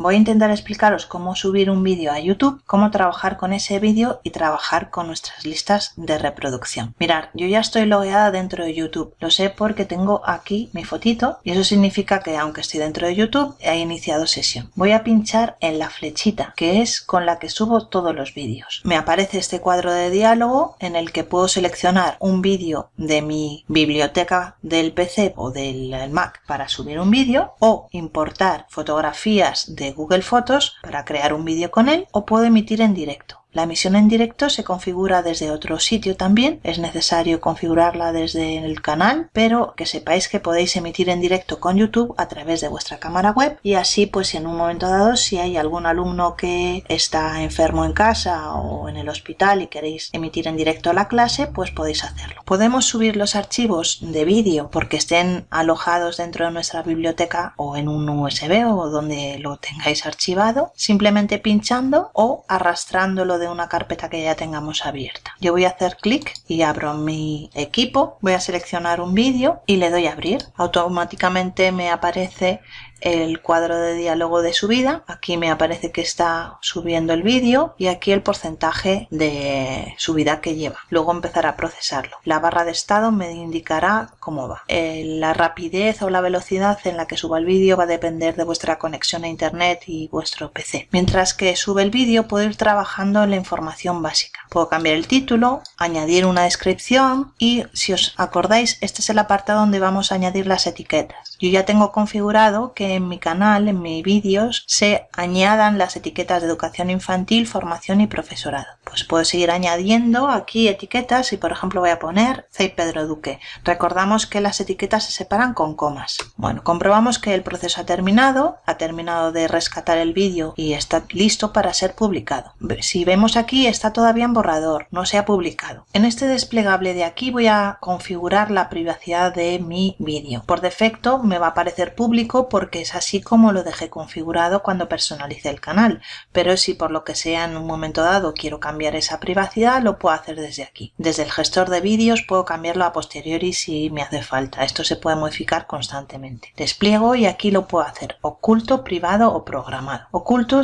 Voy a intentar explicaros cómo subir un vídeo a YouTube, cómo trabajar con ese vídeo y trabajar con nuestras listas de reproducción. Mirad, yo ya estoy logueada dentro de YouTube, lo sé porque tengo aquí mi fotito y eso significa que aunque estoy dentro de YouTube he iniciado sesión. Voy a pinchar en la flechita que es con la que subo todos los vídeos. Me aparece este cuadro de diálogo en el que puedo seleccionar un vídeo de mi biblioteca del PC o del Mac para subir un vídeo o importar fotografías de Google Fotos para crear un vídeo con él o puedo emitir en directo. La emisión en directo se configura desde otro sitio también, es necesario configurarla desde el canal, pero que sepáis que podéis emitir en directo con YouTube a través de vuestra cámara web y así pues en un momento dado si hay algún alumno que está enfermo en casa o en el hospital y queréis emitir en directo la clase pues podéis hacerlo. Podemos subir los archivos de vídeo porque estén alojados dentro de nuestra biblioteca o en un USB o donde lo tengáis archivado simplemente pinchando o arrastrándolo de una carpeta que ya tengamos abierta. Yo voy a hacer clic y abro mi equipo, voy a seleccionar un vídeo y le doy a abrir. Automáticamente me aparece el cuadro de diálogo de subida. Aquí me aparece que está subiendo el vídeo y aquí el porcentaje de subida que lleva. Luego empezará a procesarlo. La barra de estado me indicará cómo va. Eh, la rapidez o la velocidad en la que suba el vídeo va a depender de vuestra conexión a internet y vuestro PC. Mientras que sube el vídeo puedo ir trabajando en la información básica. Puedo cambiar el título, añadir una descripción y si os acordáis este es el apartado donde vamos a añadir las etiquetas. Yo ya tengo configurado que en mi canal, en mis vídeos, se añadan las etiquetas de educación infantil, formación y profesorado. Pues puedo seguir añadiendo aquí etiquetas y por ejemplo voy a poner CEI Pedro Duque. Recordamos que las etiquetas se separan con comas. Bueno, comprobamos que el proceso ha terminado, ha terminado de rescatar el vídeo y está listo para ser publicado. Si vemos aquí está todavía en borrador, no se ha publicado. En este desplegable de aquí voy a configurar la privacidad de mi vídeo. Por defecto me va a aparecer público porque es así como lo dejé configurado cuando personalicé el canal, pero si por lo que sea en un momento dado quiero cambiar esa privacidad lo puedo hacer desde aquí. Desde el gestor de vídeos puedo cambiarlo a posteriori si me hace falta, esto se puede modificar constantemente. Despliego y aquí lo puedo hacer oculto, privado o programado. Oculto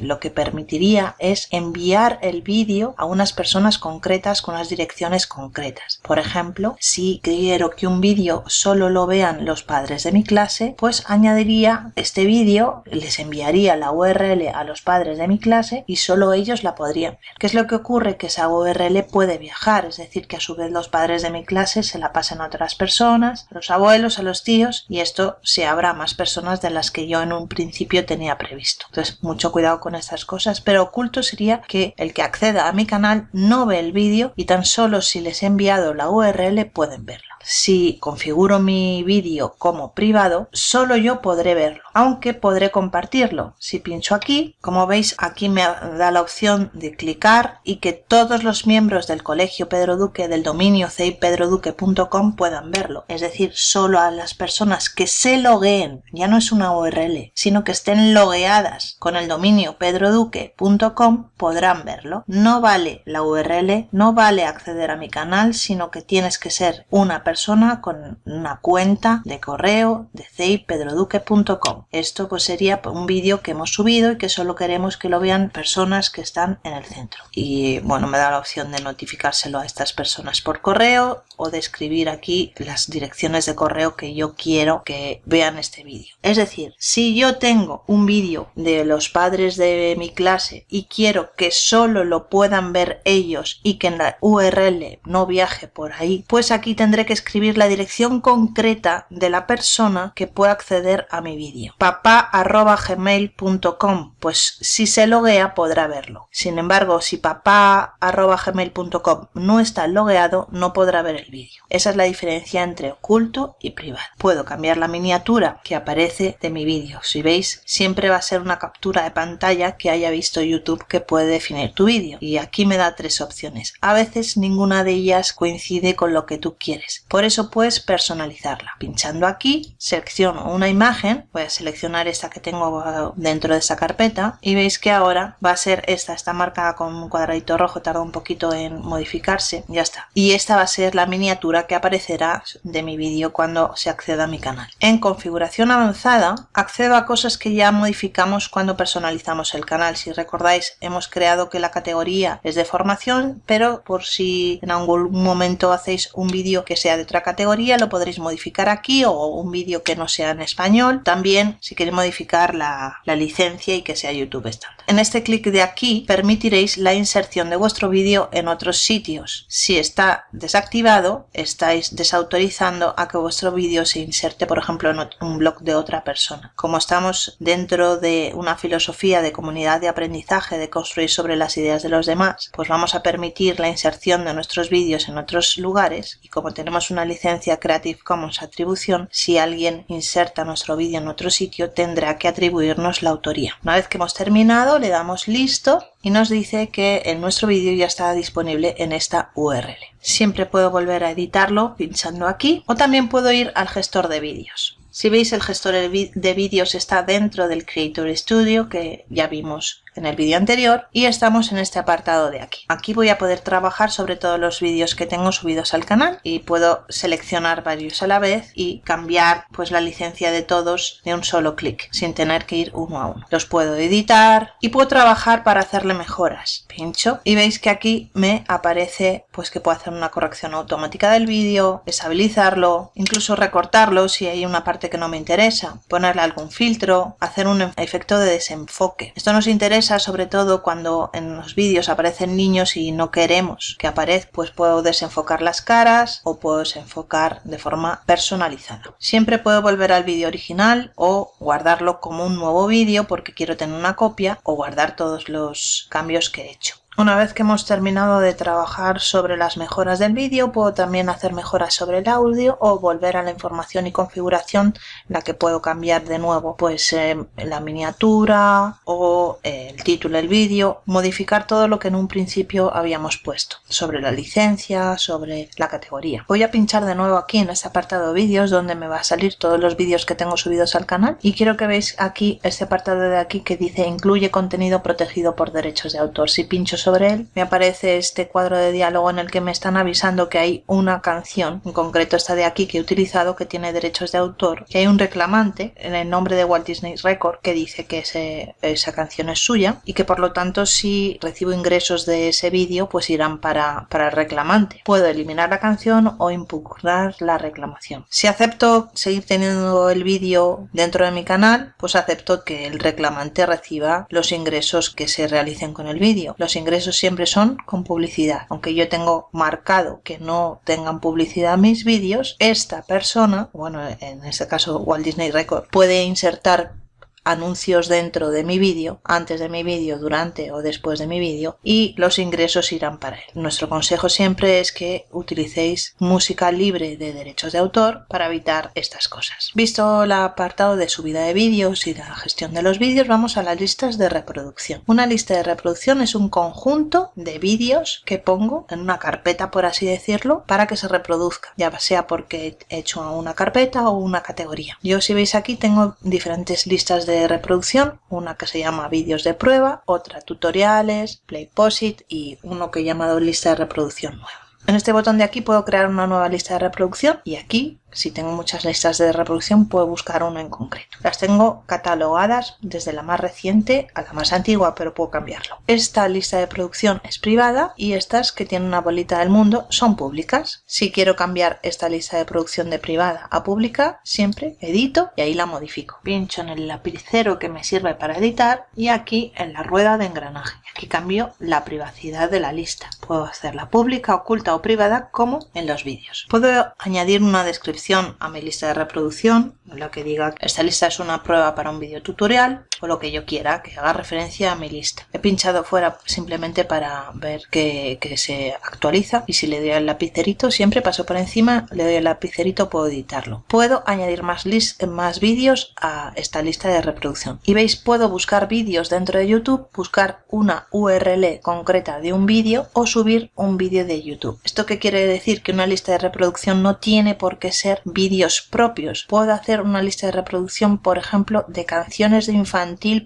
lo que permitiría es enviar el vídeo a unas personas concretas con unas direcciones concretas. Por ejemplo, si quiero que un vídeo solo lo vean los padres de mi clase, pues añadir este vídeo, les enviaría la URL a los padres de mi clase y solo ellos la podrían ver. ¿Qué es lo que ocurre? Que esa URL puede viajar, es decir, que a su vez los padres de mi clase se la pasan a otras personas, a los abuelos, a los tíos y esto se abra a más personas de las que yo en un principio tenía previsto. Entonces, mucho cuidado con estas cosas, pero oculto sería que el que acceda a mi canal no ve el vídeo y tan solo si les he enviado la URL pueden verlo si configuro mi vídeo como privado, solo yo podré verlo, aunque podré compartirlo. Si pincho aquí, como veis, aquí me da la opción de clicar y que todos los miembros del Colegio Pedro Duque del dominio ceipedroduque.com puedan verlo. Es decir, solo a las personas que se logueen, ya no es una URL, sino que estén logueadas con el dominio pedroduque.com podrán verlo. No vale la URL, no vale acceder a mi canal, sino que tienes que ser una persona con una cuenta de correo de ceipedroduque.com. Esto pues sería un vídeo que hemos subido y que solo queremos que lo vean personas que están en el centro. Y bueno, me da la opción de notificárselo a estas personas por correo o de escribir aquí las direcciones de correo que yo quiero que vean este vídeo. Es decir, si yo tengo un vídeo de los padres de mi clase y quiero que solo lo puedan ver ellos y que en la URL no viaje por ahí, pues aquí tendré que escribir la dirección concreta de la persona que pueda acceder a mi vídeo. papá.gmail.com Pues si se loguea podrá verlo. Sin embargo, si papá.gmail.com no está logueado, no podrá ver el vídeo. Esa es la diferencia entre oculto y privado. Puedo cambiar la miniatura que aparece de mi vídeo. Si veis, siempre va a ser una captura de pantalla que haya visto YouTube que puede definir tu vídeo. Y aquí me da tres opciones. A veces ninguna de ellas coincide con lo que tú quieres. Por eso puedes personalizarla. Pinchando aquí selecciono una imagen, voy a seleccionar esta que tengo dentro de esa carpeta y veis que ahora va a ser esta, está marcada con un cuadradito rojo, tarda un poquito en modificarse, ya está. Y esta va a ser la miniatura que aparecerá de mi vídeo cuando se acceda a mi canal. En configuración avanzada accedo a cosas que ya modificamos cuando personalizamos el canal. Si recordáis hemos creado que la categoría es de formación, pero por si en algún momento hacéis un vídeo que sea de otra categoría lo podréis modificar aquí o un vídeo que no sea en español. También si queréis modificar la, la licencia y que sea YouTube estándar. En este clic de aquí permitiréis la inserción de vuestro vídeo en otros sitios. Si está desactivado, estáis desautorizando a que vuestro vídeo se inserte, por ejemplo, en un blog de otra persona. Como estamos dentro de una filosofía de comunidad de aprendizaje, de construir sobre las ideas de los demás, pues vamos a permitir la inserción de nuestros vídeos en otros lugares y como tenemos una licencia Creative Commons atribución, si alguien inserta nuestro vídeo en otro sitio, tendrá que atribuirnos la autoría. Una vez que hemos terminado, le damos listo y nos dice que nuestro vídeo ya está disponible en esta URL. Siempre puedo volver a editarlo pinchando aquí o también puedo ir al gestor de vídeos. Si veis el gestor de vídeos está dentro del Creator Studio que ya vimos en el vídeo anterior y estamos en este apartado de aquí. Aquí voy a poder trabajar sobre todos los vídeos que tengo subidos al canal y puedo seleccionar varios a la vez y cambiar pues la licencia de todos de un solo clic sin tener que ir uno a uno. Los puedo editar y puedo trabajar para hacerle mejoras. Pincho y veis que aquí me aparece pues que puedo hacer una corrección automática del vídeo, estabilizarlo, incluso recortarlo si hay una parte que no me interesa, ponerle algún filtro, hacer un efecto de desenfoque. Esto nos interesa sobre todo cuando en los vídeos aparecen niños y no queremos que aparezca, pues puedo desenfocar las caras o puedo desenfocar de forma personalizada. Siempre puedo volver al vídeo original o guardarlo como un nuevo vídeo porque quiero tener una copia o guardar todos los cambios que he hecho. Una vez que hemos terminado de trabajar sobre las mejoras del vídeo, puedo también hacer mejoras sobre el audio o volver a la información y configuración la que puedo cambiar de nuevo pues eh, la miniatura o el título del vídeo, modificar todo lo que en un principio habíamos puesto sobre la licencia, sobre la categoría. Voy a pinchar de nuevo aquí en este apartado vídeos donde me va a salir todos los vídeos que tengo subidos al canal y quiero que veáis aquí este apartado de aquí que dice incluye contenido protegido por derechos de autor. Si pincho sobre él, me aparece este cuadro de diálogo en el que me están avisando que hay una canción, en concreto esta de aquí que he utilizado, que tiene derechos de autor, que hay un reclamante en el nombre de Walt Disney Record que dice que esa canción es suya y que por lo tanto si recibo ingresos de ese vídeo pues irán para, para el reclamante. Puedo eliminar la canción o impugnar la reclamación. Si acepto seguir teniendo el vídeo dentro de mi canal, pues acepto que el reclamante reciba los ingresos que se realicen con el vídeo. Los ingresos ingresos siempre son con publicidad. Aunque yo tengo marcado que no tengan publicidad mis vídeos, esta persona, bueno, en este caso Walt Disney Record, puede insertar anuncios dentro de mi vídeo, antes de mi vídeo, durante o después de mi vídeo y los ingresos irán para él. Nuestro consejo siempre es que utilicéis música libre de derechos de autor para evitar estas cosas. Visto el apartado de subida de vídeos y la gestión de los vídeos, vamos a las listas de reproducción. Una lista de reproducción es un conjunto de vídeos que pongo en una carpeta, por así decirlo, para que se reproduzca, ya sea porque he hecho una carpeta o una categoría. Yo si veis aquí tengo diferentes listas de de reproducción, una que se llama vídeos de prueba, otra tutoriales, playposit y uno que he llamado lista de reproducción nueva. En este botón de aquí puedo crear una nueva lista de reproducción y aquí si tengo muchas listas de reproducción puedo buscar una en concreto. Las tengo catalogadas desde la más reciente a la más antigua, pero puedo cambiarlo. Esta lista de producción es privada y estas que tienen una bolita del mundo son públicas. Si quiero cambiar esta lista de producción de privada a pública, siempre edito y ahí la modifico. Pincho en el lapicero que me sirve para editar y aquí en la rueda de engranaje. Aquí cambio la privacidad de la lista. Puedo hacerla pública, oculta o privada como en los vídeos. Puedo añadir una descripción a mi lista de reproducción, lo que diga esta lista es una prueba para un video tutorial o lo que yo quiera que haga referencia a mi lista. He pinchado fuera simplemente para ver que, se actualiza y si le doy al lapicerito, siempre paso por encima, le doy al lapicerito, puedo editarlo. Puedo añadir más, más vídeos a esta lista de reproducción. Y veis, puedo buscar vídeos dentro de YouTube, buscar una URL concreta de un vídeo o subir un vídeo de YouTube. ¿Esto qué quiere decir? Que una lista de reproducción no tiene por qué ser vídeos propios. Puedo hacer una lista de reproducción, por ejemplo, de canciones de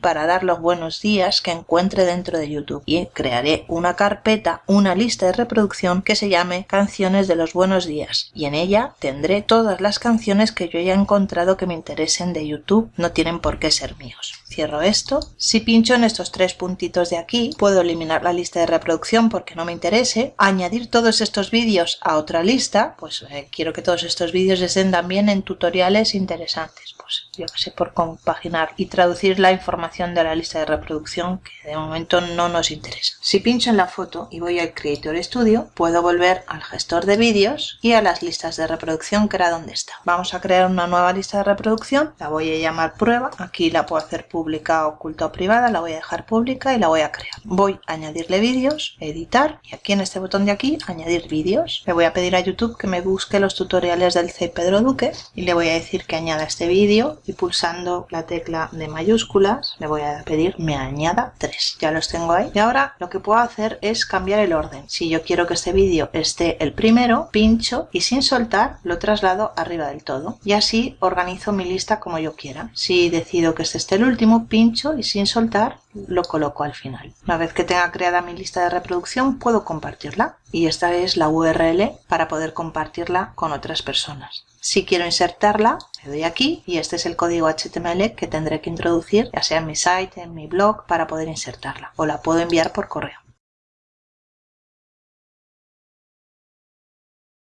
para dar los buenos días que encuentre dentro de YouTube. Y crearé una carpeta, una lista de reproducción que se llame canciones de los buenos días. Y en ella tendré todas las canciones que yo haya encontrado que me interesen de YouTube. No tienen por qué ser míos. Cierro esto. Si pincho en estos tres puntitos de aquí, puedo eliminar la lista de reproducción porque no me interese, añadir todos estos vídeos a otra lista, pues eh, quiero que todos estos vídeos estén también en tutoriales interesantes, pues yo que sé, por compaginar y traducir la información de la lista de reproducción que de momento no nos interesa. Si pincho en la foto y voy al Creator Studio, puedo volver al gestor de vídeos y a las listas de reproducción que era donde está. Vamos a crear una nueva lista de reproducción, la voy a llamar prueba, aquí la puedo hacer pública, oculta o privada, la voy a dejar pública y la voy a crear. Voy a añadirle vídeos, editar y aquí en este botón de aquí añadir vídeos. Le voy a pedir a YouTube que me busque los tutoriales del C. Pedro Duque y le voy a decir que añada este vídeo y pulsando la tecla de mayúsculas le voy a pedir me añada tres. Ya los tengo ahí. Y ahora lo que puedo hacer es cambiar el orden. Si yo quiero que este vídeo esté el primero, pincho y sin soltar lo traslado arriba del todo. Y así organizo mi lista como yo quiera. Si decido que este esté el último, pincho y sin soltar lo coloco al final. Una vez que tenga creada mi lista de reproducción puedo compartirla y esta es la URL para poder compartirla con otras personas. Si quiero insertarla, le doy aquí y este es el código HTML que tendré que introducir ya sea en mi site, en mi blog, para poder insertarla o la puedo enviar por correo.